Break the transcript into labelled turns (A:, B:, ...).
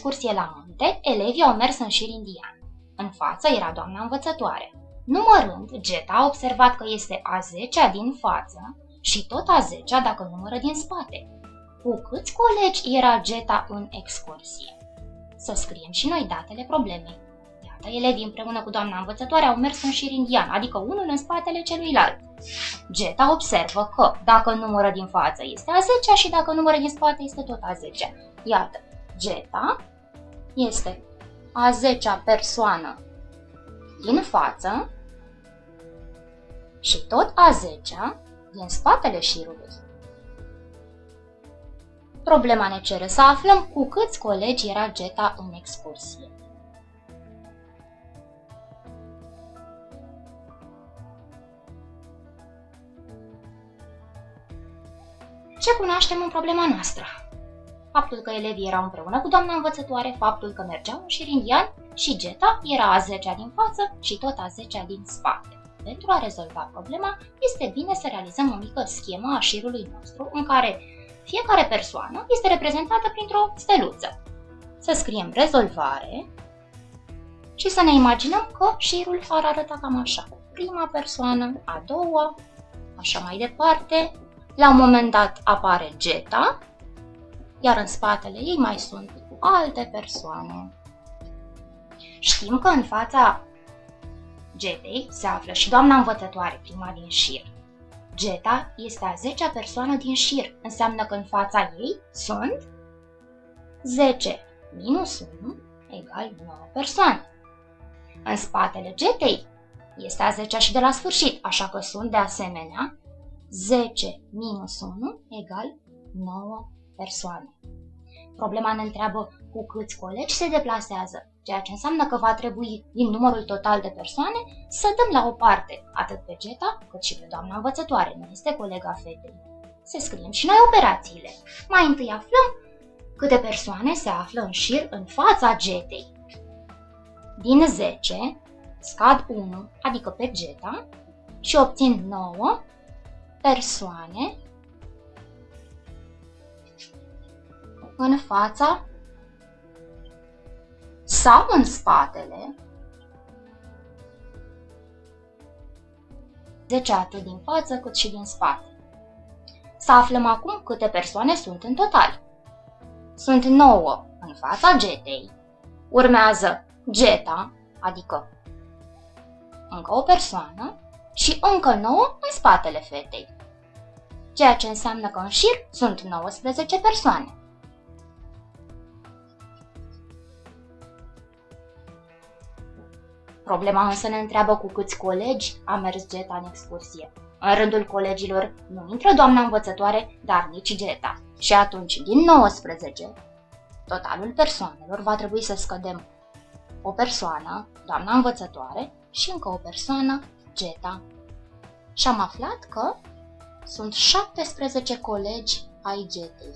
A: excursie la munte, elevii au mers în șir indian. În față era doamna învățătoare. Numărând, Geta a observat că este a zecea din față și tot a zecea dacă numără din spate. Cu câți colegi era Geta în excursie? Să scriem și noi datele problemei. Iată, elevii împreună cu doamna învățătoare au mers în șir indian, adică unul în spatele celuilalt. Geta observă că dacă numără din față este a zecea și dacă numără din spate este tot a zecea. Iată, Geta este a zecea persoană din față și tot a zecea din spatele șirului. Problema ne cere să aflăm cu câți colegi era Geta în excursie. Ce cunoaștem în problema noastră? Faptul că elevii erau împreună cu doamna învățătoare, faptul că mergeau în șir indian și Geta era a zecea din față și tot a zecea din spate. Pentru a rezolva problema, este bine să realizăm o mică schemă a șirului nostru în care fiecare persoană este reprezentată printr-o steluță. Să scriem rezolvare și să ne imaginăm că șirul ar arăta cam așa. Prima persoană, a doua, așa mai departe. La un moment dat apare Geta, iar în spatele ei mai sunt alte persoane. Știm că în fața Getei se află și doamna învățătoare, prima din șir. Geta este a zecea persoană din șir, înseamnă că în fața ei sunt 10 minus 1 egal 9 persoane. În spatele Getei este a zecea și de la sfârșit, așa că sunt de asemenea 10 minus 1 egal 9 persoane. Problema ne întreabă cu câți colegi se deplasează ceea ce înseamnă că va trebui, din numărul total de persoane, să dăm la o parte atât pe Geta, cât și pe doamna învățătoare, nu este colega fetei. Să scriem și noi operațiile. Mai întâi aflăm câte persoane se află în șir în fața Getei. Din 10, scad 1, adică pe Geta, și obțin 9 persoane în fața sau în spatele, 10 atât din față cât și din spate. Să aflăm acum câte persoane sunt în total. Sunt 9 în fața getei, urmează geta, adică încă o persoană, și încă 9 în spatele fetei, ceea ce înseamnă că în șir sunt 19 persoane. Problema însă ne întreabă cu câți colegi a mers Geta în excursie. În rândul colegilor nu intră doamna învățătoare, dar nici Geta. Și atunci, din 19, totalul persoanelor va trebui să scădem o persoană, doamna învățătoare, și încă o persoană, Geta. Și am aflat că sunt 17 colegi ai Getei.